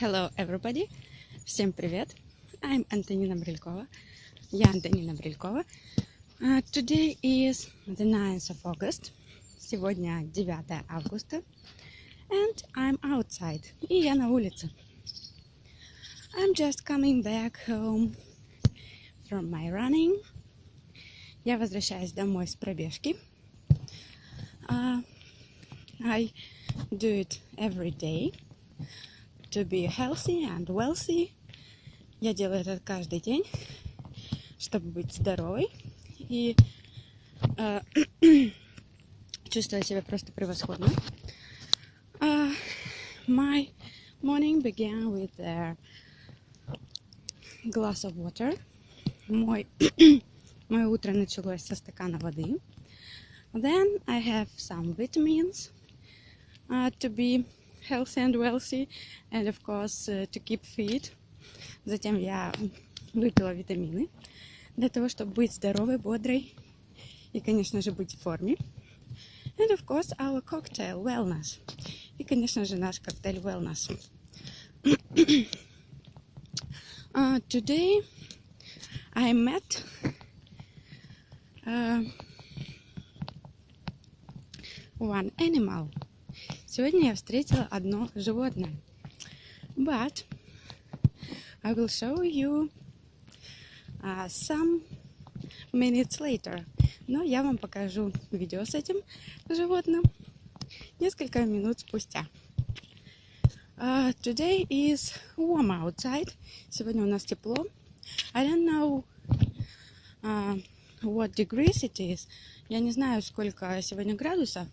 Hello, everybody! Всем привет! I'm Антонина Брилькова. Я Антонина Брилькова. Uh, today is the 9th of August. Сегодня 9 августа. And I'm outside. И я на улице. I'm just coming back home from my running. Я возвращаюсь домой с пробежки. Uh, I do it every day to be healthy and wealthy. Я делаю это каждый день, чтобы быть здоровой и э, чувствовать себя просто превосходно. Uh, my morning began with a glass of water. Мой, мое утро началось со стакана воды. Then I have some vitamins uh, to be healthy and wealthy, and of course uh, to keep fit. Затем я выпила витамины для того, чтобы быть здоровой, бодрой и, конечно же, быть в форме. And of course our cocktail wellness. И, конечно же, наш коктейль wellness. uh, today I met uh, one animal. Сегодня я встретила одно животное. But I will show you uh, some minutes later. Но я вам покажу видео с этим животным несколько минут спустя. Uh, today is warm outside. Сегодня у нас тепло. I don't know uh, what degrees it is. Я не знаю, сколько сегодня градусов,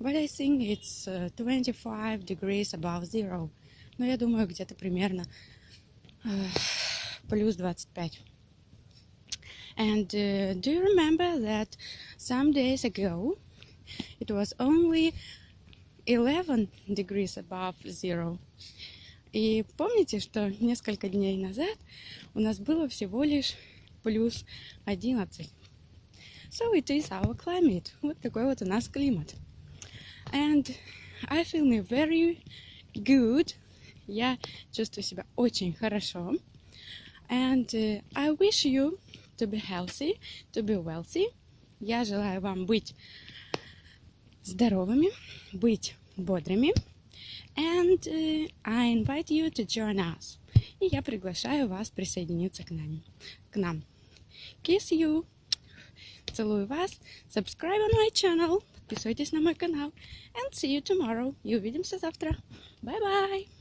but I think it's 25 degrees above zero. Но я думаю, где-то примерно uh, плюс 25. And uh, do you remember that some days ago it was only 11 degrees above zero? И помните, что несколько дней назад у нас было всего лишь плюс 11 So it is our climate. Вот такой вот у нас климат. And I feel me very good. Я чувствую себя очень хорошо. And uh, I wish you to be healthy, to be wealthy. Я желаю вам быть здоровыми, быть бодрыми. And uh, I invite you to join us. И я приглашаю вас присоединиться к нам. К нам. Kiss you. Целую вас. Subscribe on my channel. Подписывайтесь на мой канал. And see you tomorrow. И увидимся завтра. Bye-bye.